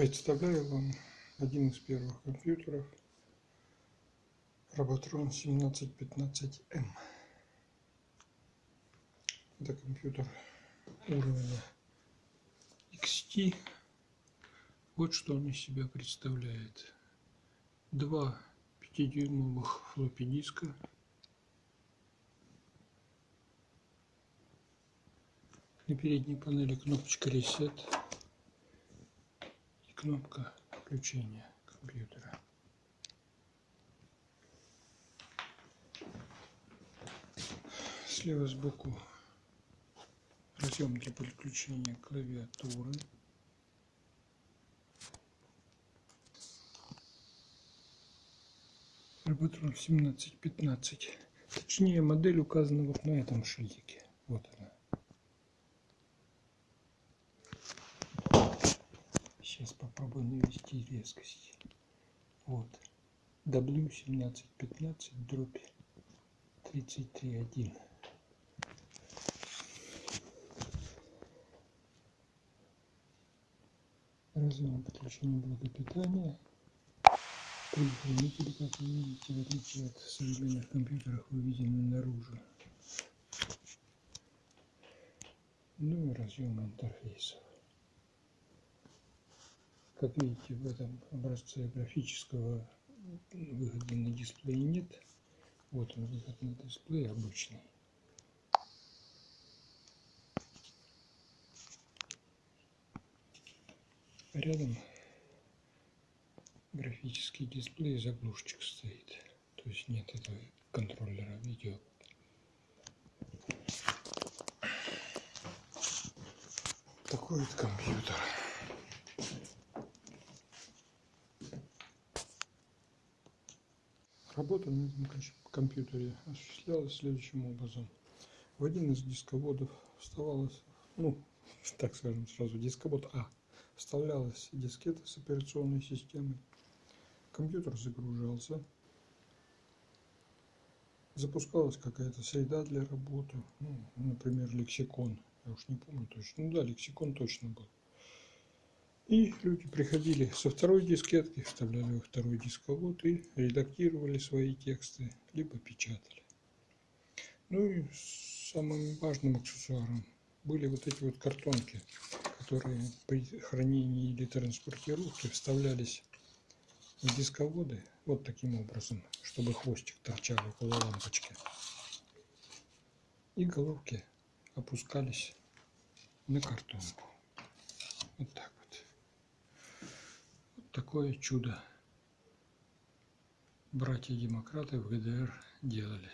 Представляю вам один из первых компьютеров Robotron 1715M. Это компьютер уровня XT. Вот что он из себя представляет. Два 5-дюймовых флоппи диска. На передней панели кнопочка Reset кнопка включения компьютера. Слева сбоку разъем для подключения клавиатуры. Роботрон 1715. Точнее, модель указана вот на этом шильдике. Вот она. Сейчас попробую навести резкость. Вот. W1715 дробь 33.1. Разъем подключения блока питания. Предохранители, как вы видите, в отличие от современных компьютеров, выведены наружу. Ну и разъем интерфейсов. Как видите, в этом образце графического выхода на дисплей нет. Вот он выход на дисплей обычный. Рядом графический дисплей заглушечка стоит. То есть нет этого контроллера видео. Такой вот компьютер. Работа на этом компьютере осуществлялась следующим образом. В один из дисководов вставалась, ну, так скажем сразу, дисковод А, вставлялась дискета с операционной системой. Компьютер загружался. Запускалась какая-то среда для работы, ну, например, лексикон. Я уж не помню точно. Ну да, лексикон точно был. И люди приходили со второй дискетки, вставляли во второй дисковод и редактировали свои тексты, либо печатали. Ну и самым важным аксессуаром были вот эти вот картонки, которые при хранении или транспортировке вставлялись в дисководы вот таким образом, чтобы хвостик торчал около лампочки. И головки опускались на картонку. Вот так такое чудо братья-демократы в ГДР делали.